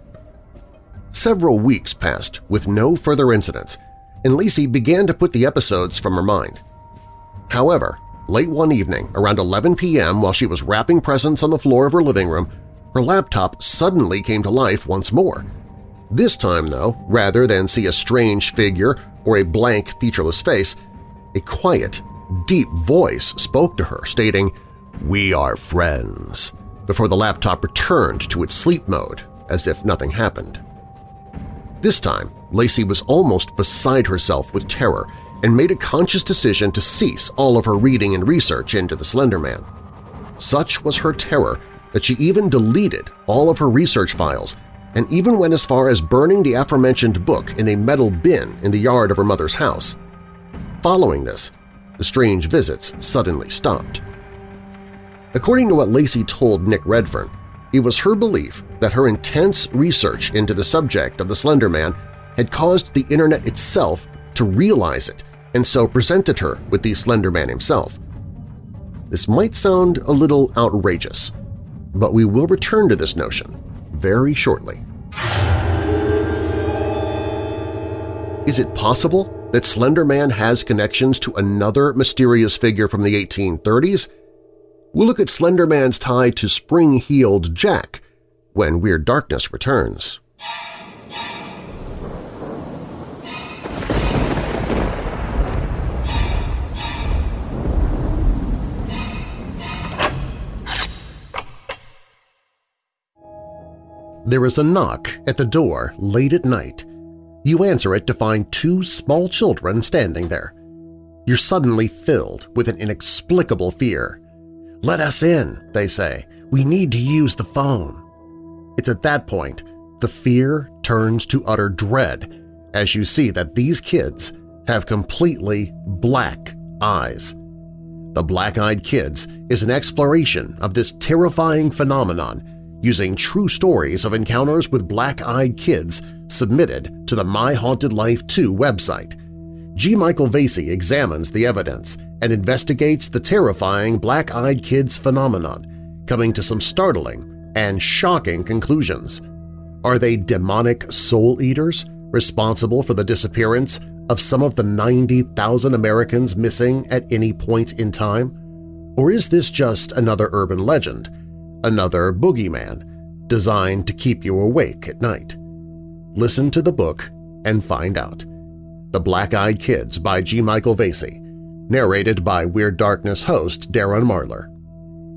Several weeks passed with no further incidents, and Lacey began to put the episodes from her mind. However, late one evening, around 11 p.m. while she was wrapping presents on the floor of her living room, her laptop suddenly came to life once more. This time, though, rather than see a strange figure or a blank, featureless face, a quiet, deep voice spoke to her, stating, "'We are friends,' before the laptop returned to its sleep mode, as if nothing happened. This time, Lacey was almost beside herself with terror and made a conscious decision to cease all of her reading and research into the Slender Man. Such was her terror that she even deleted all of her research files and even went as far as burning the aforementioned book in a metal bin in the yard of her mother's house. Following this, the strange visits suddenly stopped. According to what Lacey told Nick Redfern, it was her belief that her intense research into the subject of the Slender Man had caused the internet itself to realize it and so presented her with the Slender Man himself. This might sound a little outrageous, but we will return to this notion very shortly. Is it possible that Slender Man has connections to another mysterious figure from the 1830s? We'll look at Slender Man's tie to spring-heeled Jack when Weird Darkness returns. There is a knock at the door late at night. You answer it to find two small children standing there. You're suddenly filled with an inexplicable fear. "'Let us in,' they say. "'We need to use the phone.' It's at that point the fear turns to utter dread as you see that these kids have completely black eyes. The Black-Eyed Kids is an exploration of this terrifying phenomenon using true stories of encounters with black-eyed kids submitted to the My Haunted Life 2 website. G. Michael Vasey examines the evidence and investigates the terrifying black-eyed kids phenomenon, coming to some startling and shocking conclusions. Are they demonic soul-eaters responsible for the disappearance of some of the 90,000 Americans missing at any point in time? Or is this just another urban legend, another boogeyman, designed to keep you awake at night. Listen to the book and find out. The Black-Eyed Kids by G. Michael Vasey, narrated by Weird Darkness host Darren Marlar.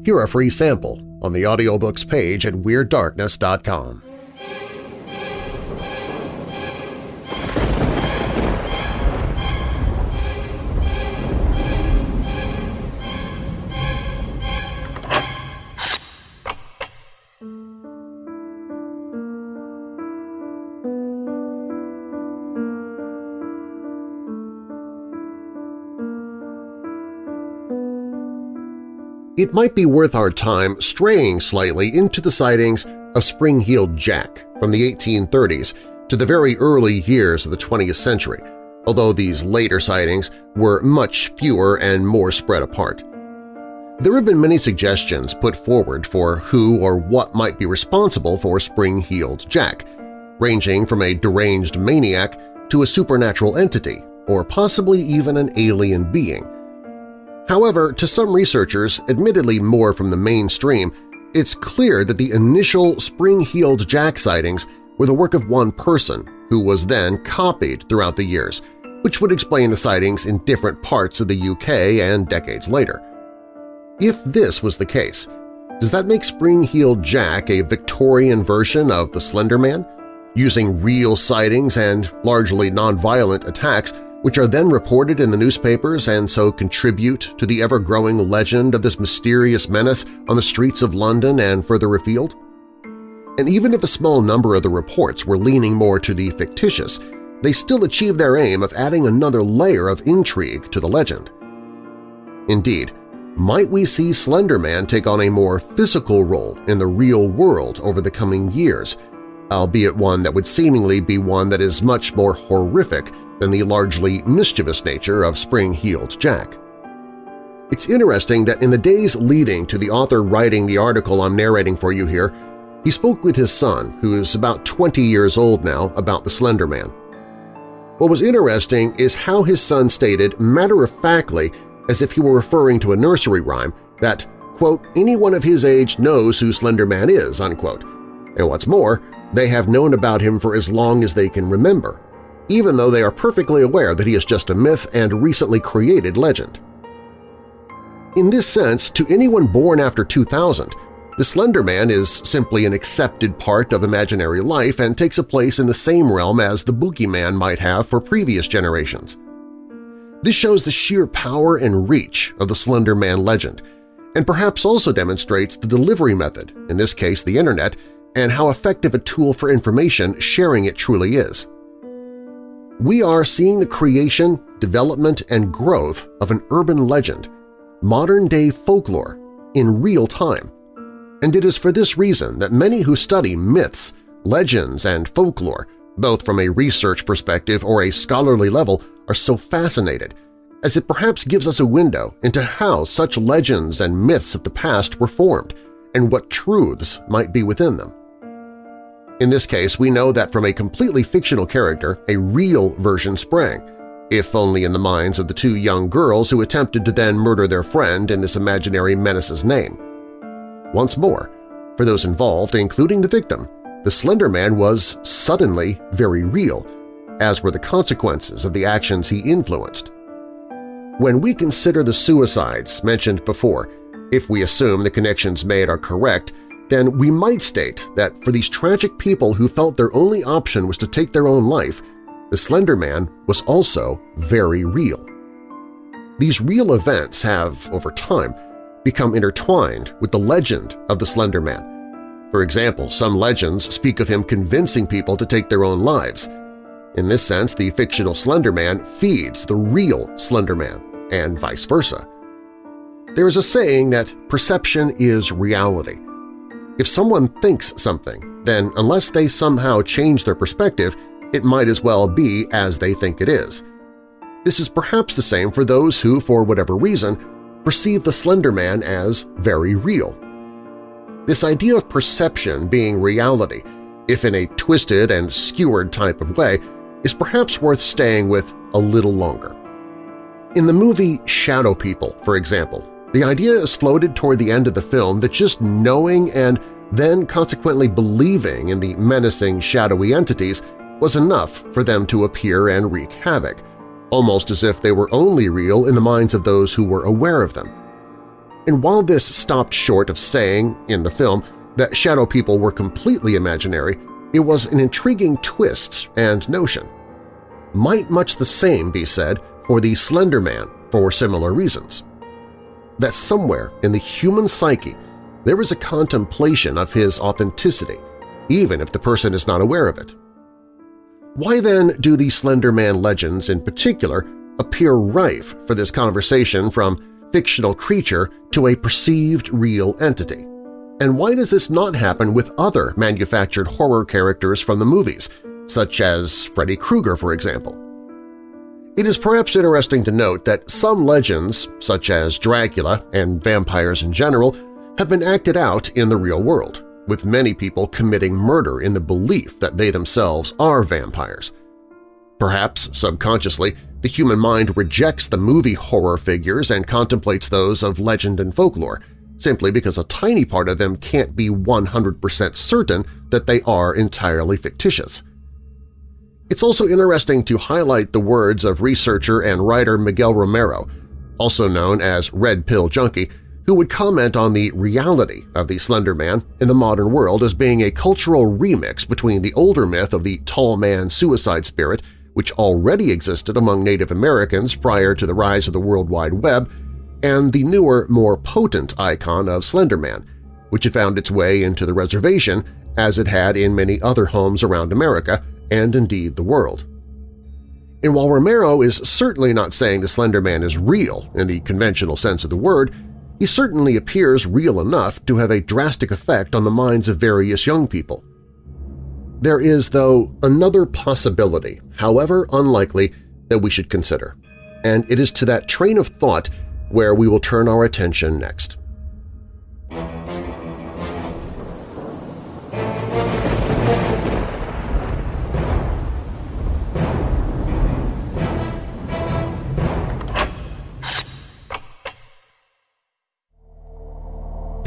Hear a free sample on the audiobooks page at WeirdDarkness.com. it might be worth our time straying slightly into the sightings of Spring-Heeled Jack from the 1830s to the very early years of the 20th century, although these later sightings were much fewer and more spread apart. There have been many suggestions put forward for who or what might be responsible for Spring-Heeled Jack, ranging from a deranged maniac to a supernatural entity or possibly even an alien being. However, to some researchers, admittedly more from the mainstream, it's clear that the initial Spring-Heeled Jack sightings were the work of one person who was then copied throughout the years, which would explain the sightings in different parts of the UK and decades later. If this was the case, does that make Spring-Heeled Jack a Victorian version of the Slender Man, using real sightings and largely nonviolent attacks which are then reported in the newspapers and so contribute to the ever-growing legend of this mysterious menace on the streets of London and further afield? And even if a small number of the reports were leaning more to the fictitious, they still achieved their aim of adding another layer of intrigue to the legend. Indeed, might we see Slender Man take on a more physical role in the real world over the coming years, albeit one that would seemingly be one that is much more horrific than the largely mischievous nature of Spring-Heeled Jack. It's interesting that in the days leading to the author writing the article I'm narrating for you here, he spoke with his son, who is about 20 years old now, about the Slender Man. What was interesting is how his son stated matter-of-factly, as if he were referring to a nursery rhyme, that, quote, anyone of his age knows who Slender Man is, unquote. And what's more, they have known about him for as long as they can remember, even though they are perfectly aware that he is just a myth and recently created legend. In this sense, to anyone born after 2000, the Slender Man is simply an accepted part of imaginary life and takes a place in the same realm as the Boogeyman might have for previous generations. This shows the sheer power and reach of the Slender Man legend, and perhaps also demonstrates the delivery method, in this case the Internet, and how effective a tool for information sharing it truly is we are seeing the creation, development, and growth of an urban legend, modern-day folklore, in real time. And it is for this reason that many who study myths, legends, and folklore, both from a research perspective or a scholarly level, are so fascinated, as it perhaps gives us a window into how such legends and myths of the past were formed and what truths might be within them. In this case, we know that from a completely fictional character, a real version sprang, if only in the minds of the two young girls who attempted to then murder their friend in this imaginary menace's name. Once more, for those involved, including the victim, the Slender Man was suddenly very real, as were the consequences of the actions he influenced. When we consider the suicides mentioned before, if we assume the connections made are correct, then we might state that for these tragic people who felt their only option was to take their own life, the Slender Man was also very real. These real events have, over time, become intertwined with the legend of the Slender Man. For example, some legends speak of him convincing people to take their own lives. In this sense, the fictional Slender Man feeds the real Slender Man, and vice versa. There is a saying that perception is reality, if someone thinks something, then unless they somehow change their perspective, it might as well be as they think it is. This is perhaps the same for those who, for whatever reason, perceive the Slender Man as very real. This idea of perception being reality, if in a twisted and skewered type of way, is perhaps worth staying with a little longer. In the movie Shadow People, for example, the idea is floated toward the end of the film that just knowing and then consequently believing in the menacing, shadowy entities was enough for them to appear and wreak havoc, almost as if they were only real in the minds of those who were aware of them. And while this stopped short of saying, in the film, that shadow people were completely imaginary, it was an intriguing twist and notion. Might much the same be said for the Slender Man for similar reasons that somewhere in the human psyche there is a contemplation of his authenticity, even if the person is not aware of it. Why then do the Slender Man legends in particular appear rife for this conversation from fictional creature to a perceived real entity? And why does this not happen with other manufactured horror characters from the movies, such as Freddy Krueger, for example? It is perhaps interesting to note that some legends, such as Dracula and vampires in general, have been acted out in the real world, with many people committing murder in the belief that they themselves are vampires. Perhaps, subconsciously, the human mind rejects the movie horror figures and contemplates those of legend and folklore, simply because a tiny part of them can't be 100% certain that they are entirely fictitious. It's also interesting to highlight the words of researcher and writer Miguel Romero, also known as Red Pill Junkie, who would comment on the reality of the Slender Man in the modern world as being a cultural remix between the older myth of the tall man suicide spirit, which already existed among Native Americans prior to the rise of the World Wide Web, and the newer, more potent icon of Slender Man, which had found its way into the reservation as it had in many other homes around America and indeed the world. And while Romero is certainly not saying the Slender Man is real in the conventional sense of the word, he certainly appears real enough to have a drastic effect on the minds of various young people. There is, though, another possibility, however unlikely, that we should consider, and it is to that train of thought where we will turn our attention next.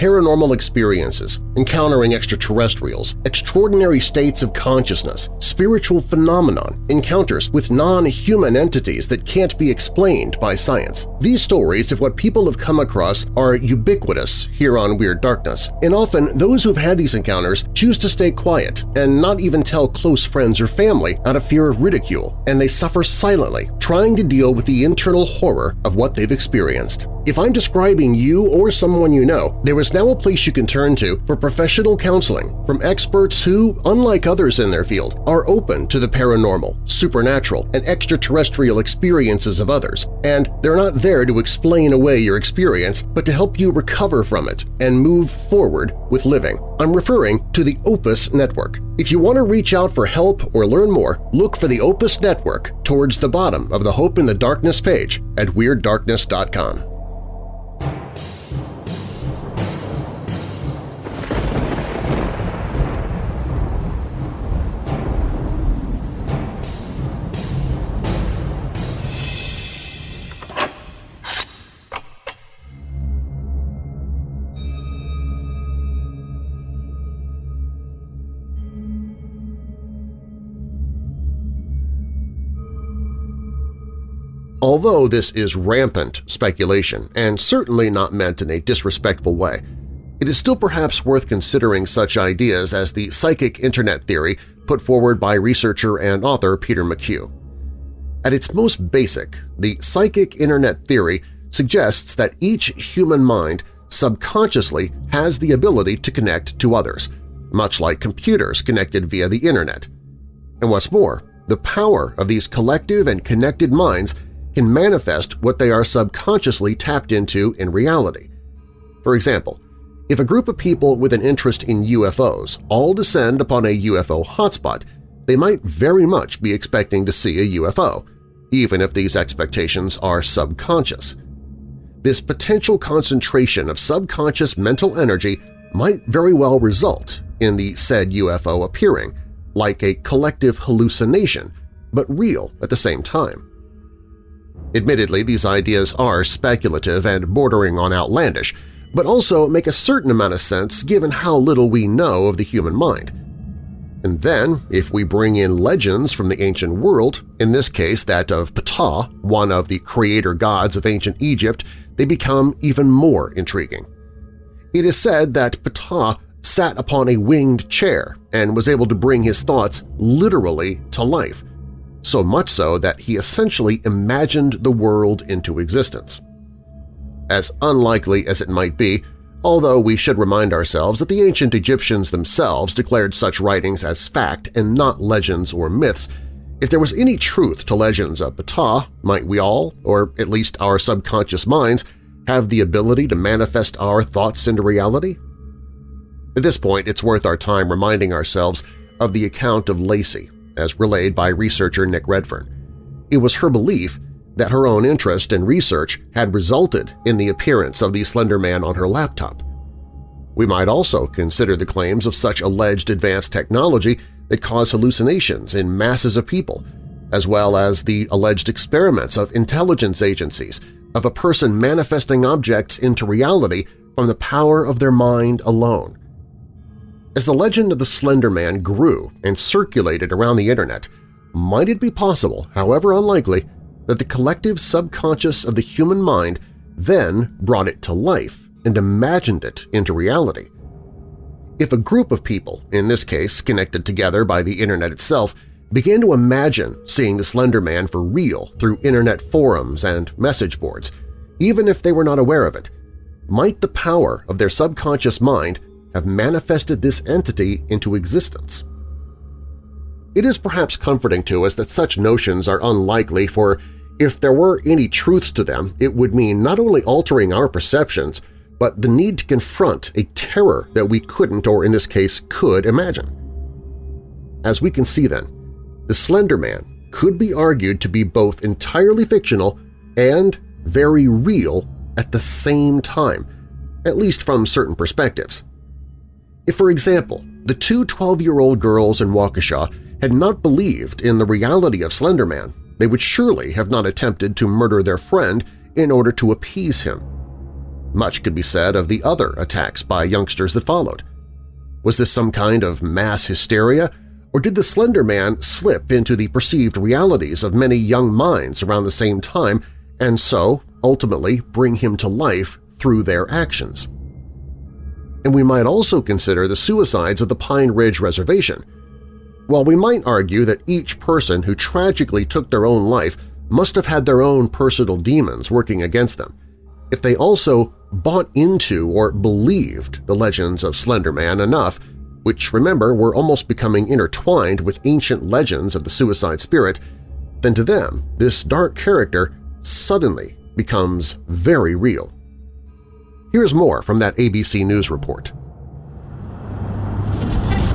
Paranormal experiences, encountering extraterrestrials, extraordinary states of consciousness, spiritual phenomenon, encounters with non-human entities that can't be explained by science. These stories of what people have come across are ubiquitous here on Weird Darkness, and often those who've had these encounters choose to stay quiet and not even tell close friends or family out of fear of ridicule, and they suffer silently, trying to deal with the internal horror of what they've experienced. If I'm describing you or someone you know, there is now a place you can turn to for professional counseling from experts who, unlike others in their field, are open to the paranormal, supernatural, and extraterrestrial experiences of others, and they're not there to explain away your experience but to help you recover from it and move forward with living. I'm referring to the Opus Network. If you want to reach out for help or learn more, look for the Opus Network towards the bottom of the Hope in the Darkness page at WeirdDarkness.com. Although this is rampant speculation and certainly not meant in a disrespectful way, it is still perhaps worth considering such ideas as the psychic internet theory put forward by researcher and author Peter McHugh. At its most basic, the psychic internet theory suggests that each human mind subconsciously has the ability to connect to others, much like computers connected via the internet. And what's more, the power of these collective and connected minds can manifest what they are subconsciously tapped into in reality. For example, if a group of people with an interest in UFOs all descend upon a UFO hotspot, they might very much be expecting to see a UFO, even if these expectations are subconscious. This potential concentration of subconscious mental energy might very well result in the said UFO appearing, like a collective hallucination, but real at the same time. Admittedly, these ideas are speculative and bordering on outlandish, but also make a certain amount of sense given how little we know of the human mind. And then, if we bring in legends from the ancient world, in this case that of Ptah, one of the creator gods of ancient Egypt, they become even more intriguing. It is said that Ptah sat upon a winged chair and was able to bring his thoughts literally to life, so much so that he essentially imagined the world into existence. As unlikely as it might be, although we should remind ourselves that the ancient Egyptians themselves declared such writings as fact and not legends or myths, if there was any truth to legends of Ptah, might we all, or at least our subconscious minds, have the ability to manifest our thoughts into reality? At this point, it's worth our time reminding ourselves of the account of Lacey, as relayed by researcher Nick Redfern. It was her belief that her own interest and research had resulted in the appearance of the Slender Man on her laptop. We might also consider the claims of such alleged advanced technology that cause hallucinations in masses of people, as well as the alleged experiments of intelligence agencies of a person manifesting objects into reality from the power of their mind alone. As the legend of the Slender Man grew and circulated around the Internet, might it be possible, however unlikely, that the collective subconscious of the human mind then brought it to life and imagined it into reality? If a group of people, in this case connected together by the Internet itself, began to imagine seeing the Slender Man for real through Internet forums and message boards, even if they were not aware of it, might the power of their subconscious mind have manifested this entity into existence. It is perhaps comforting to us that such notions are unlikely for if there were any truths to them, it would mean not only altering our perceptions, but the need to confront a terror that we couldn't or in this case could imagine. As we can see then, the Slender Man could be argued to be both entirely fictional and very real at the same time, at least from certain perspectives. If, for example, the two 12-year-old girls in Waukesha had not believed in the reality of Slender Man, they would surely have not attempted to murder their friend in order to appease him. Much could be said of the other attacks by youngsters that followed. Was this some kind of mass hysteria, or did the Slender Man slip into the perceived realities of many young minds around the same time and so ultimately bring him to life through their actions? And we might also consider the suicides of the Pine Ridge Reservation. While we might argue that each person who tragically took their own life must have had their own personal demons working against them, if they also bought into or believed the legends of Slender Man enough, which, remember, were almost becoming intertwined with ancient legends of the suicide spirit, then to them this dark character suddenly becomes very real. Here's more from that ABC News report.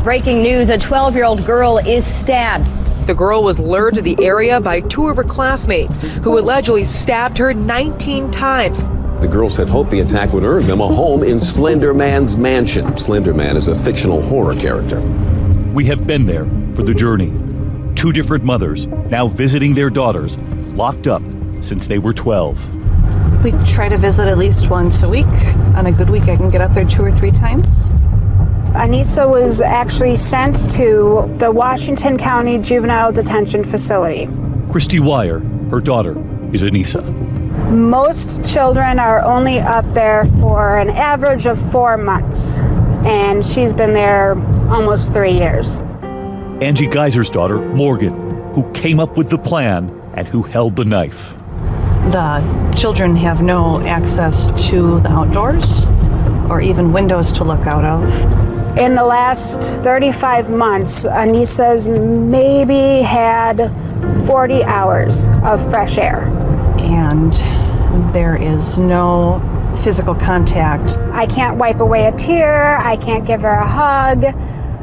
Breaking news, a 12-year-old girl is stabbed. The girl was lured to the area by two of her classmates who allegedly stabbed her 19 times. The girls had hoped the attack would earn them a home in Slender Man's mansion. Slender Man is a fictional horror character. We have been there for the journey. Two different mothers now visiting their daughters, locked up since they were 12. We try to visit at least once a week. On a good week, I can get up there two or three times. Anissa was actually sent to the Washington County Juvenile Detention Facility. Kristi Weier, her daughter, is Anissa. Most children are only up there for an average of four months, and she's been there almost three years. Angie Geyser's daughter, Morgan, who came up with the plan and who held the knife the children have no access to the outdoors or even windows to look out of. In the last 35 months, Anissa's maybe had 40 hours of fresh air. And there is no physical contact. I can't wipe away a tear. I can't give her a hug.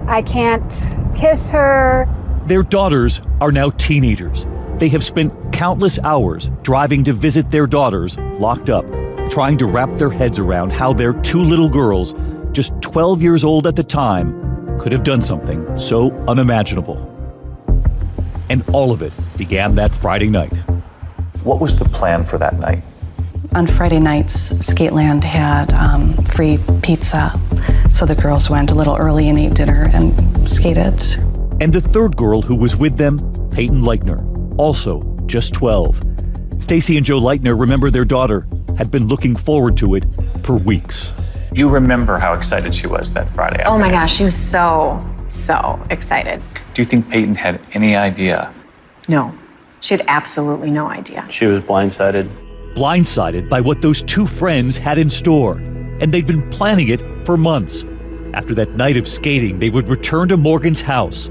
I can't kiss her. Their daughters are now teenagers they have spent countless hours driving to visit their daughters locked up, trying to wrap their heads around how their two little girls, just 12 years old at the time, could have done something so unimaginable. And all of it began that Friday night. What was the plan for that night? On Friday nights, Skateland had um, free pizza, so the girls went a little early and ate dinner and skated. And the third girl who was with them, Payton Leutner, also just 12. Stacie and Joe Leutner remember their daughter had been looking forward to it for weeks. You remember how excited she was that Friday Oh my gosh, she was so, so excited. Do you think Payton had any idea? No, she had absolutely no idea. She was blindsided. Blindsided by what those two friends had in store, and they'd been planning it for months. After that night of skating, they would return to Morgan's house.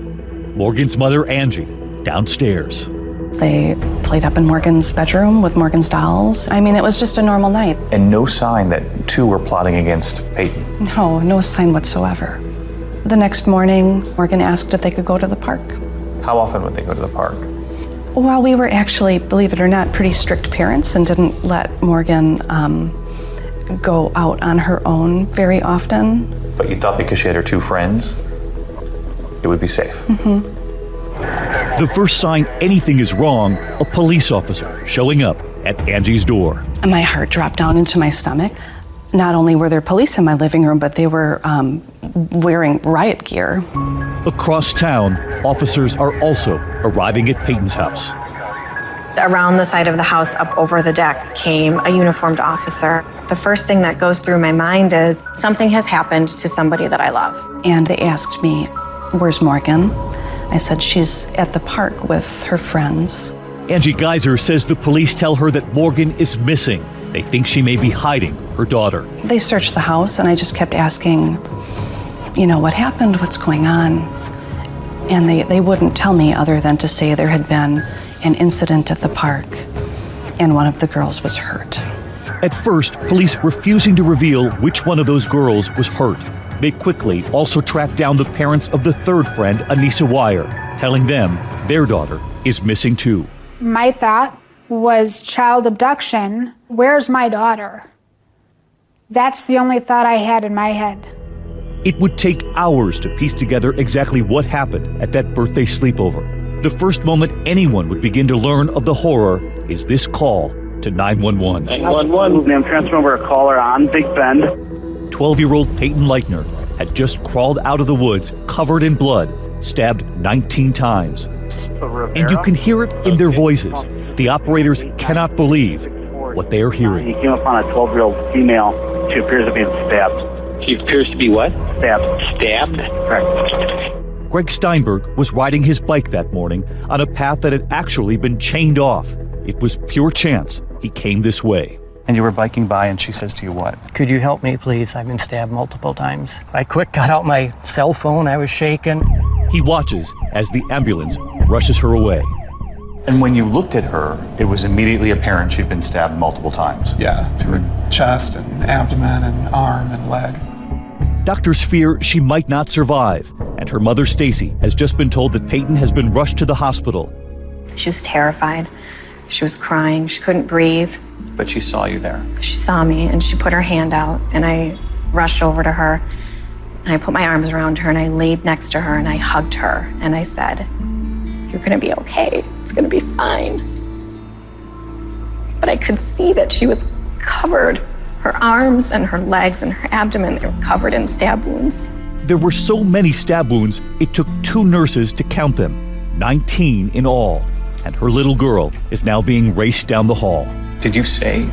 Morgan's mother, Angie, downstairs. They played up in Morgan's bedroom with Morgan's dolls. I mean, it was just a normal night. And no sign that two were plotting against Payton? No, no sign whatsoever. The next morning, Morgan asked if they could go to the park. How often would they go to the park? Well, we were actually, believe it or not, pretty strict parents and didn't let Morgan um, go out on her own very often. But you thought because she had her two friends, it would be safe. Mm-hmm. The first sign anything is wrong, a police officer showing up at Angie's door. And my heart dropped down into my stomach. Not only were there police in my living room, but they were um, wearing riot gear. Across town, officers are also arriving at Payton's house. Around the side of the house, up over the deck, came a uniformed officer. The first thing that goes through my mind is something has happened to somebody that I love. And they asked me, Where's Morgan? I said, She's at the park with her friends. Angie Geyser says the police tell her that Morgan is missing. They think she may be hiding her daughter. They searched the house, and I just kept asking, You know, what happened? What's going on? And they, they wouldn't tell me other than to say there had been an incident at the park and one of the girls was hurt. At first, police refusing to reveal which one of those girls was hurt. They quickly also tracked down the parents of the third friend, Anissa Weier, telling them their daughter is missing too. My thought was child abduction. Where's my daughter? That's the only thought I had in my head. It would take hours to piece together exactly what happened at that birthday sleepover. The first moment anyone would begin to learn of the horror is this call to 911. 911. I'm transferring over a caller on Big Bend. 12 year old Payton Leutner had just crawled out of the woods covered in blood, stabbed 19 times. And you can hear it in their voices. The operators cannot believe what they are hearing. He came upon a 12 year old female. She appears to be stabbed. She appears to be what? Stabbed. Stabbed? Correct. Greg Steinberg was riding his bike that morning on a path that had actually been chained off. It was pure chance he came this way. And you were biking by, and she says to you, What? Could you help me, please? I've been stabbed multiple times. I quick got out my cell phone. I was shaking. He watches as the ambulance rushes her away. And when you looked at her, it was immediately apparent she'd been stabbed multiple times. Yeah, to her chest and abdomen and arm and leg. Doctors fear she might not survive, and her mother, Stacie, has just been told that Payton has been rushed to the hospital. She was terrified. She was crying. She couldn't breathe. But she saw you there. She saw me and she put her hand out, and I rushed over to her and I put my arms around her and I laid next to her and I hugged her and I said, You're gonna be okay. It's gonna be fine. But I could see that she was covered. Her arms and her legs and her abdomen, they were covered in stab wounds. There were so many stab wounds, it took two nurses to count them 19 in all. And her little girl is now being raced down the hall. Did you say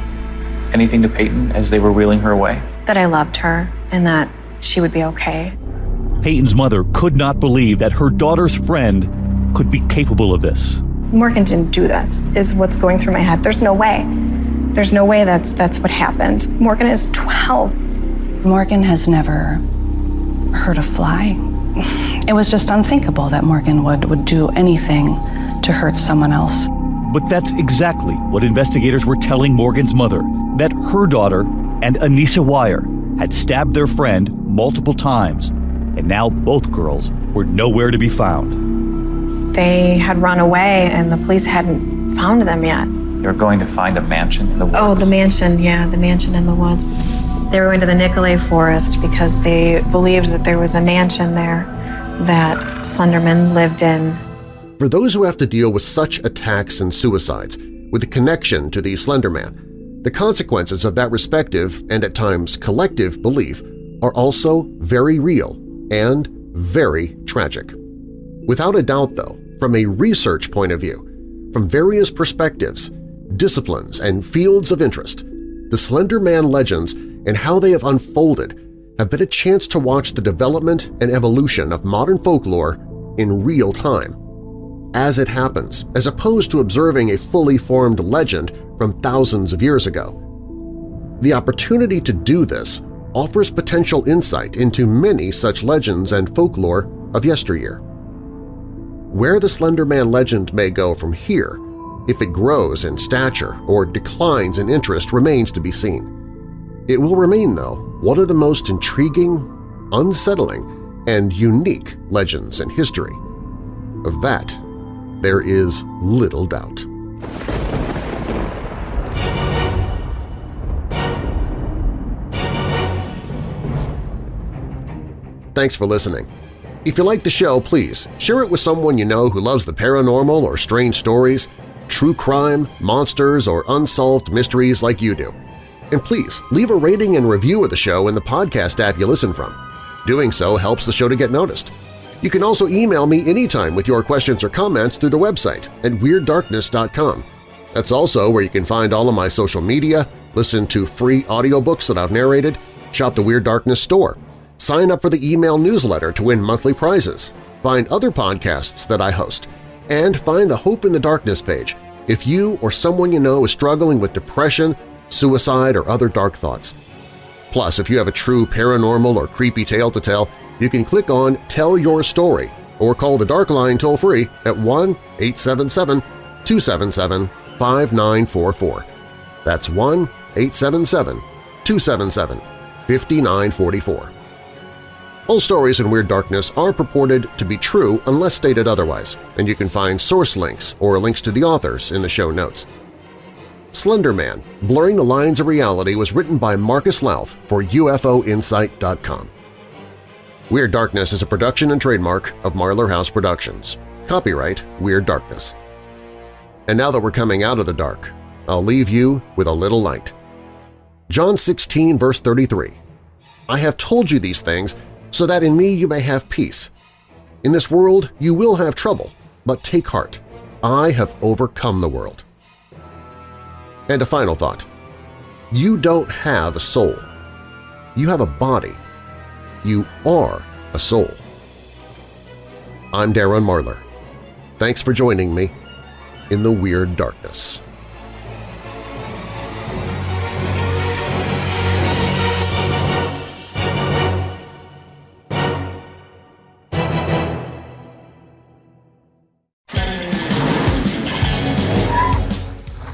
anything to Payton as they were wheeling her away? That I loved her and that she would be okay. Payton's mother could not believe that her daughter's friend could be capable of this. Morgan didn't do this, is what's going through my head. There's no way. There's no way that's that's what happened. Morgan is 12. Morgan has never hurt a fly. It was just unthinkable that Morgan would, would do anything to hurt someone else. But that's exactly what investigators were telling Morgan's mother that her daughter and Anissa Weier had stabbed their friend multiple times, and now both girls were nowhere to be found. They had run away and the police hadn't found them yet. They were going to find a mansion in the woods. Oh, the mansion, yeah, the mansion in the woods. They were going to the Nicolet Forest because they believed that there was a mansion there that Slenderman lived in. For those who have to deal with such attacks and suicides, with a connection to the Slender Man, the consequences of that respective and at times collective belief are also very real and very tragic. Without a doubt, though, from a research point of view, from various perspectives, disciplines, and fields of interest, the Slender Man legends and how they have unfolded have been a chance to watch the development and evolution of modern folklore in real time, as it happens, as opposed to observing a fully formed legend from thousands of years ago. The opportunity to do this offers potential insight into many such legends and folklore of yesteryear. Where the Slender Man legend may go from here, if it grows in stature or declines in interest remains to be seen. It will remain, though, one of the most intriguing, unsettling, and unique legends in history. Of that, there is little doubt. Thanks for listening. If you like the show, please share it with someone you know who loves the paranormal or strange stories, true crime, monsters, or unsolved mysteries like you do. And please leave a rating and review of the show in the podcast app you listen from. Doing so helps the show to get noticed. You can also email me anytime with your questions or comments through the website at WeirdDarkness.com. That's also where you can find all of my social media, listen to free audiobooks that I've narrated, shop the Weird Darkness store, sign up for the email newsletter to win monthly prizes, find other podcasts that I host, and find the Hope in the Darkness page if you or someone you know is struggling with depression, suicide, or other dark thoughts. Plus, if you have a true paranormal or creepy tale to tell, you can click on Tell Your Story or call the Dark Line toll-free at 1-877-277-5944. That's 1-877-277-5944. All stories in Weird Darkness are purported to be true unless stated otherwise, and you can find source links or links to the authors in the show notes. Slender Man – Blurring the Lines of Reality was written by Marcus Lowth for UFOinsight.com. Weird Darkness is a production and trademark of Marlar House Productions. Copyright Weird Darkness. And now that we're coming out of the dark, I'll leave you with a little light. John 16 verse 33 I have told you these things so that in me you may have peace. In this world you will have trouble, but take heart. I have overcome the world. And a final thought. You don't have a soul. You have a body. You are a soul. I'm Darren Marlar. Thanks for joining me in the Weird Darkness.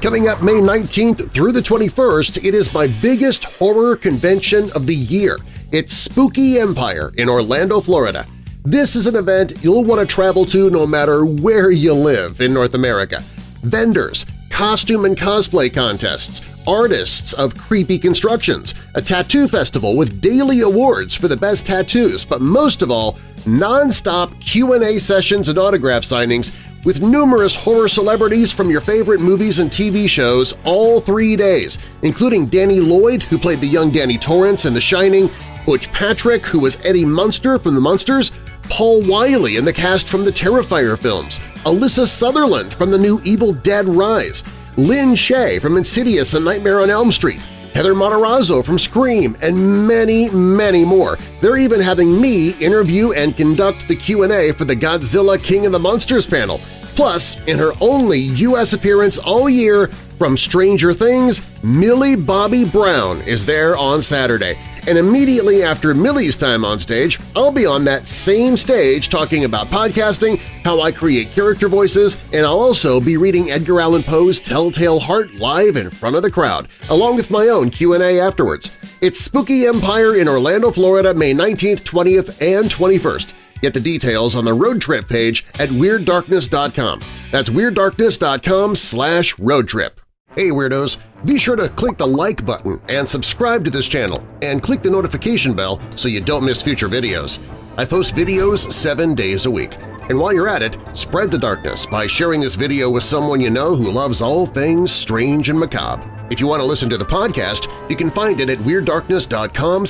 Coming up May 19th through the 21st, it is my biggest horror convention of the year. It's Spooky Empire in Orlando, Florida. This is an event you'll want to travel to no matter where you live in North America. Vendors, costume and cosplay contests, artists of creepy constructions, a tattoo festival with daily awards for the best tattoos, but most of all, non-stop Q&A sessions and autograph signings with numerous horror celebrities from your favorite movies and TV shows all three days, including Danny Lloyd, who played the young Danny Torrance in The Shining, Butch Patrick, who was Eddie Munster from The Munsters, Paul Wiley in the cast from the Terrifier films, Alyssa Sutherland from the new Evil Dead Rise, Lin Shaye from Insidious and Nightmare on Elm Street, Heather Matarazzo from Scream, and many, many more. They're even having me interview and conduct the Q&A for the Godzilla King of the Monsters panel. Plus, in her only U.S. appearance all year from Stranger Things, Millie Bobby Brown is there on Saturday. And immediately after Millie's time on stage, I'll be on that same stage talking about podcasting, how I create character voices, and I'll also be reading Edgar Allan Poe's Telltale Heart live in front of the crowd, along with my own Q&A afterwards. It's Spooky Empire in Orlando, Florida, May 19th, 20th, and 21st. Get the details on the road trip page at WeirdDarkness.com. That's WeirdDarkness.com slash roadtrip. Hey Weirdos! Be sure to click the like button and subscribe to this channel, and click the notification bell so you don't miss future videos. I post videos seven days a week. And while you're at it, spread the darkness by sharing this video with someone you know who loves all things strange and macabre. If you want to listen to the podcast, you can find it at WeirdDarkness.com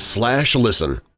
listen.